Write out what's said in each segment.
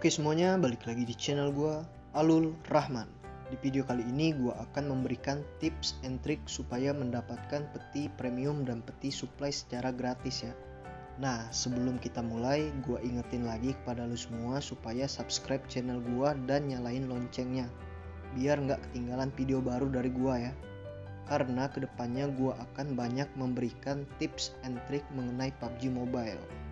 Oke semuanya, balik lagi di channel gua Alul Rahman. Di video kali ini gua akan memberikan tips and trick supaya mendapatkan peti premium dan peti supply secara gratis ya. Nah, sebelum kita mulai, gua ingetin lagi kepada lu semua supaya subscribe channel gua dan nyalain loncengnya. Biar nggak ketinggalan video baru dari gua ya. Karena ke depannya gua akan banyak memberikan tips and trick mengenai PUBG Mobile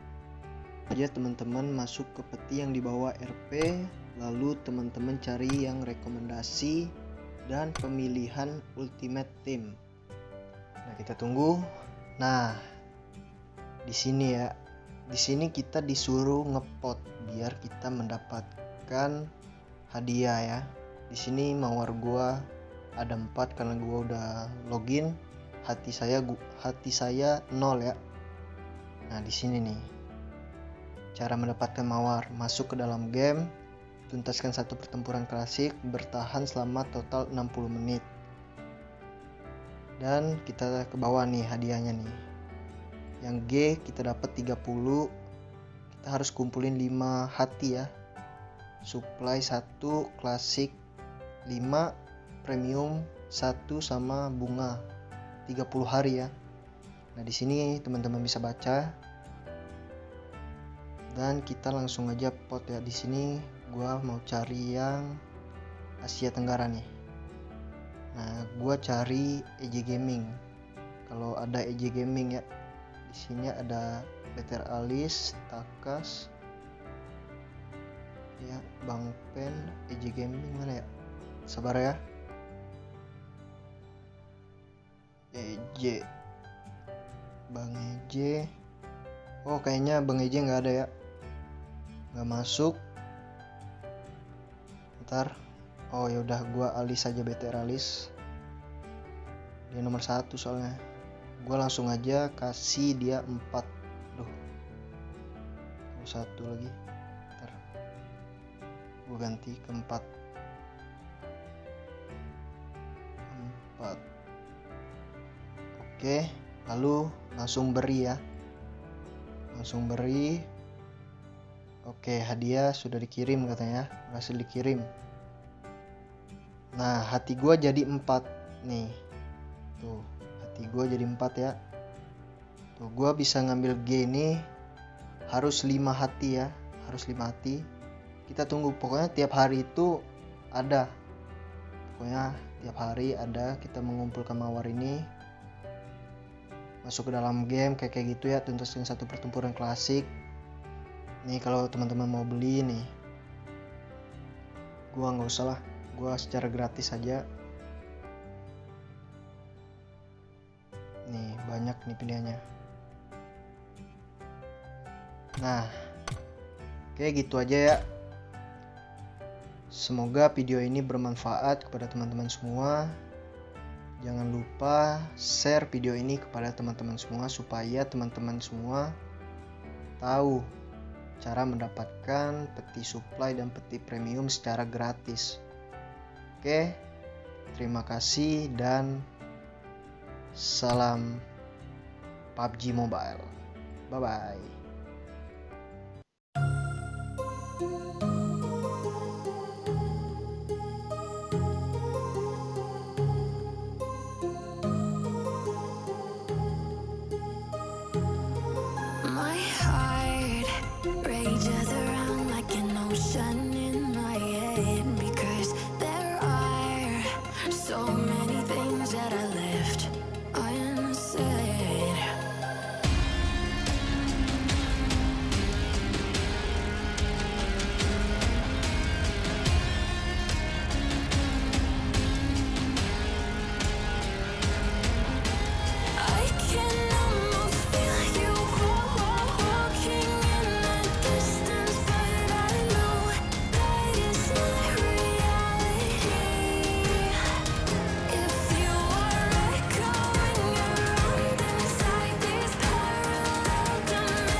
aja teman-teman masuk ke peti yang dibawa RP lalu teman-teman cari yang rekomendasi dan pemilihan ultimate team. Nah kita tunggu. Nah di sini ya. Di sini kita disuruh ngepot biar kita mendapatkan hadiah ya. Di sini mawar gua ada empat karena gua udah login. Hati saya hati saya nol ya. Nah di sini nih Cara mendapatkan mawar, masuk ke dalam game, tuntaskan satu pertempuran klasik, bertahan selama total 60 menit. Dan kita ke bawah nih hadiahnya nih. Yang G kita dapat 30. Kita harus kumpulin 5 hati ya. Supply 1 klasik 5 premium 1 sama bunga 30 hari ya. Nah, di sini teman-teman bisa baca dan kita langsung aja pot ya. Di sini gua mau cari yang Asia Tenggara nih. Nah gua cari EJ Gaming. Kalau ada EJ Gaming ya di sini ada Better Alis Takas ya Bang Pen EJ Gaming mana ya? Sabar ya. EJ Bang EJ Oh kayaknya Bang EJ nggak ada ya nggak masuk. Ntar. Oh yaudah gua alis aja BTR alis dia nomor satu soalnya. Gua langsung aja kasih dia empat. Duh. Satu lagi. Ntar. Gua ganti ke empat. Empat. Oke lalu langsung beri ya. Langsung beri Oke, hadiah sudah dikirim katanya, berhasil dikirim. Nah, hati gue jadi empat nih. Tuh, hati gue jadi empat ya. Tuh, gue bisa ngambil G ini harus lima hati ya, harus lima hati. Kita tunggu, pokoknya tiap hari itu ada. Pokoknya tiap hari ada kita mengumpulkan mawar ini masuk ke dalam game kayak kayak gitu ya tuntasin satu pertempuran klasik nih kalau teman-teman mau beli nih gua nggak usah lah. Gua secara gratis aja. Nih banyak nih pilihannya. Nah kayak gitu aja ya. Semoga video ini bermanfaat kepada teman-teman semua. Jangan lupa share video ini kepada teman-teman semua supaya teman-teman semua tahu cara mendapatkan peti supply dan peti premium secara gratis. Oke, terima kasih dan salam PUBG Mobile. Bye bye. many things that I left. Unsaid